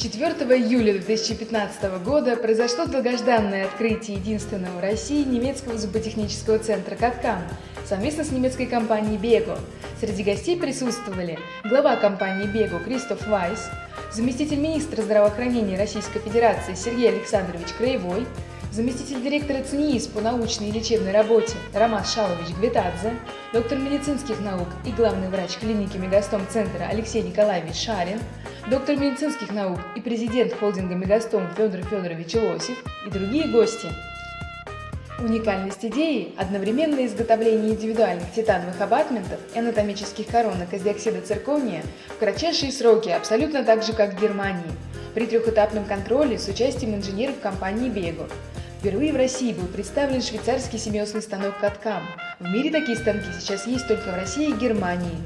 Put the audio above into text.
4 июля 2015 года произошло долгожданное открытие единственного в России немецкого зуботехнического центра «Каткам» совместно с немецкой компанией «Бего». Среди гостей присутствовали глава компании «Бего» Кристоф Вайс, заместитель министра здравоохранения Российской Федерации Сергей Александрович Краевой, заместитель директора ЦНИИС по научной и лечебной работе Роман Шалович Гвитадзе, доктор медицинских наук и главный врач клиники Мегастом центра Алексей Николаевич Шарин, доктор медицинских наук и президент холдинга Мегастом Федор Федорович Лосев и другие гости. Уникальность идеи – одновременное изготовление индивидуальных титановых абатментов и анатомических коронок из диоксида циркония в кратчайшие сроки, абсолютно так же, как в Германии, при трехэтапном контроле с участием инженеров компании «Бего». Впервые в России был представлен швейцарский семиосный станок «Каткам». В мире такие станки сейчас есть только в России и Германии.